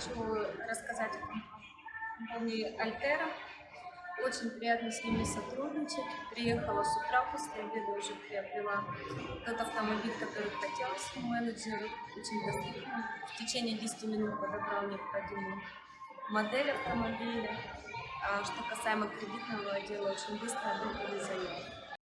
хочу рассказать о компании Альтера. Очень приятно с ними сотрудничать. Приехала с утра, после обеда уже приобрела тот автомобиль, который хотелось. Менеджер очень доступно. В течение 10 минут подобрал необходимую модель автомобиля. А что касаемо кредитного отдела, очень быстро одобрили заявку.